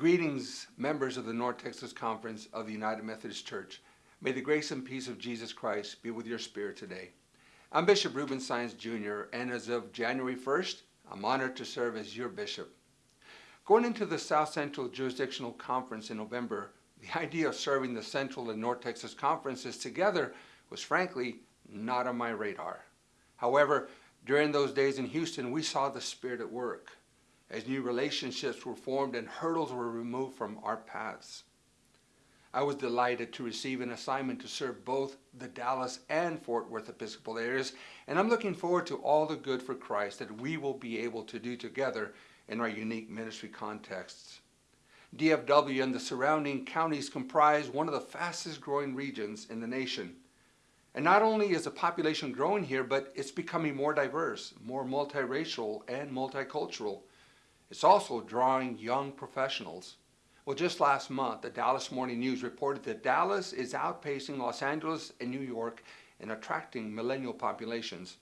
Greetings, members of the North Texas Conference of the United Methodist Church. May the grace and peace of Jesus Christ be with your spirit today. I'm Bishop Ruben Saenz Jr., and as of January 1st, I'm honored to serve as your bishop. Going into the South Central Jurisdictional Conference in November, the idea of serving the Central and North Texas Conferences together was frankly not on my radar. However, during those days in Houston, we saw the Spirit at work as new relationships were formed and hurdles were removed from our paths. I was delighted to receive an assignment to serve both the Dallas and Fort Worth Episcopal areas, and I'm looking forward to all the good for Christ that we will be able to do together in our unique ministry contexts. DFW and the surrounding counties comprise one of the fastest growing regions in the nation. And not only is the population growing here, but it's becoming more diverse, more multiracial and multicultural. It's also drawing young professionals. Well, just last month, the Dallas Morning News reported that Dallas is outpacing Los Angeles and New York in attracting millennial populations.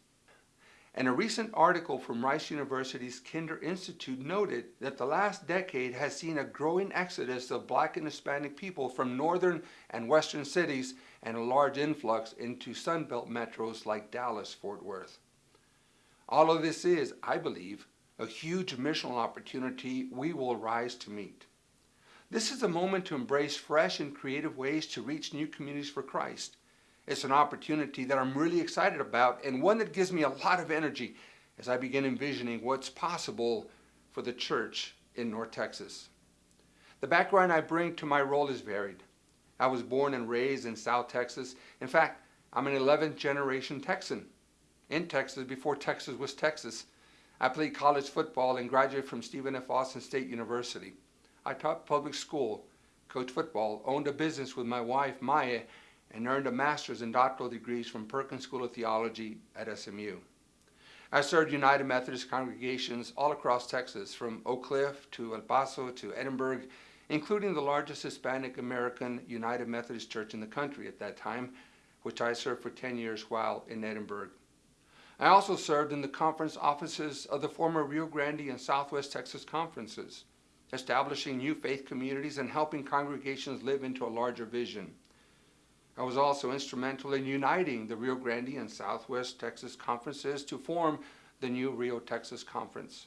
And a recent article from Rice University's Kinder Institute noted that the last decade has seen a growing exodus of black and Hispanic people from northern and western cities and a large influx into Sunbelt metros like Dallas, Fort Worth. All of this is, I believe, a huge missional opportunity we will rise to meet. This is a moment to embrace fresh and creative ways to reach new communities for Christ. It's an opportunity that I'm really excited about and one that gives me a lot of energy as I begin envisioning what's possible for the church in North Texas. The background I bring to my role is varied. I was born and raised in South Texas. In fact, I'm an 11th generation Texan in Texas before Texas was Texas. I played college football and graduated from Stephen F. Austin State University. I taught public school, coached football, owned a business with my wife, Maya, and earned a master's and doctoral degrees from Perkins School of Theology at SMU. I served United Methodist congregations all across Texas, from Oak Cliff to El Paso to Edinburg, including the largest Hispanic American United Methodist church in the country at that time, which I served for 10 years while in Edinburg. I also served in the conference offices of the former Rio Grande and Southwest Texas conferences, establishing new faith communities and helping congregations live into a larger vision. I was also instrumental in uniting the Rio Grande and Southwest Texas conferences to form the new Rio Texas Conference.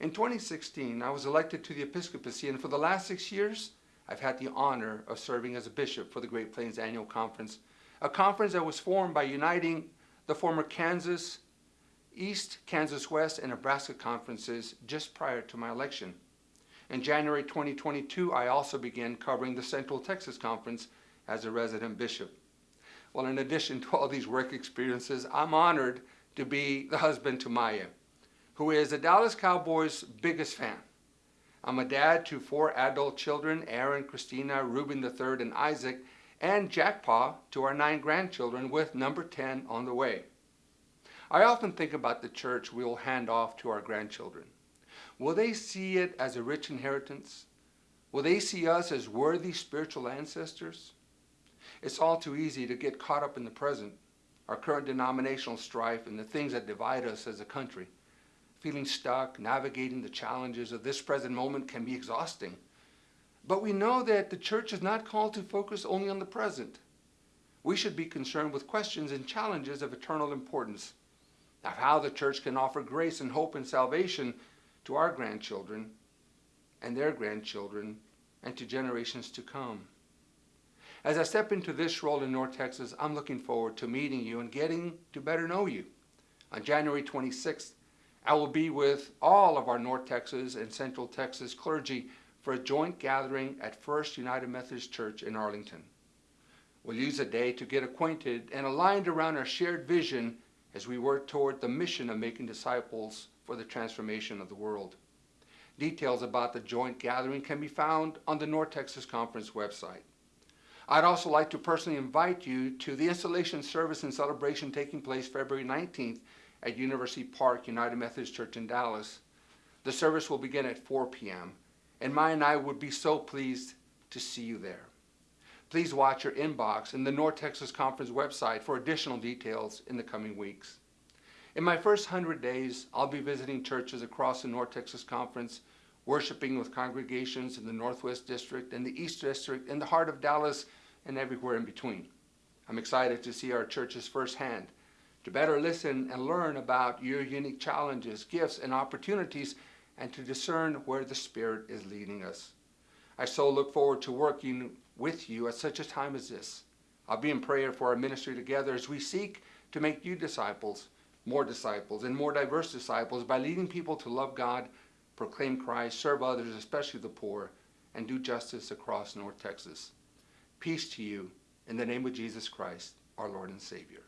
In 2016, I was elected to the episcopacy, and for the last six years, I've had the honor of serving as a bishop for the Great Plains Annual Conference, a conference that was formed by uniting the former Kansas East, Kansas West, and Nebraska conferences just prior to my election. In January 2022, I also began covering the Central Texas Conference as a resident bishop. Well, in addition to all these work experiences, I'm honored to be the husband to Maya, who is the Dallas Cowboys' biggest fan. I'm a dad to four adult children, Aaron, Christina, Ruben III, and Isaac, and Jackpaw to our nine grandchildren with number 10 on the way. I often think about the church we will hand off to our grandchildren. Will they see it as a rich inheritance? Will they see us as worthy spiritual ancestors? It's all too easy to get caught up in the present, our current denominational strife and the things that divide us as a country. Feeling stuck, navigating the challenges of this present moment can be exhausting. But we know that the church is not called to focus only on the present. We should be concerned with questions and challenges of eternal importance, of how the church can offer grace and hope and salvation to our grandchildren and their grandchildren and to generations to come. As I step into this role in North Texas, I'm looking forward to meeting you and getting to better know you. On January 26th, I will be with all of our North Texas and Central Texas clergy for a joint gathering at First United Methodist Church in Arlington. We'll use a day to get acquainted and aligned around our shared vision as we work toward the mission of making disciples for the transformation of the world. Details about the joint gathering can be found on the North Texas Conference website. I'd also like to personally invite you to the installation service and celebration taking place February 19th at University Park United Methodist Church in Dallas. The service will begin at 4 p.m and Maya and I would be so pleased to see you there. Please watch your inbox in the North Texas Conference website for additional details in the coming weeks. In my first 100 days, I'll be visiting churches across the North Texas Conference, worshiping with congregations in the Northwest District and the East District, in the heart of Dallas, and everywhere in between. I'm excited to see our churches firsthand, to better listen and learn about your unique challenges, gifts, and opportunities, and to discern where the Spirit is leading us. I so look forward to working with you at such a time as this. I'll be in prayer for our ministry together as we seek to make you disciples, more disciples, and more diverse disciples by leading people to love God, proclaim Christ, serve others, especially the poor, and do justice across North Texas. Peace to you in the name of Jesus Christ, our Lord and Savior.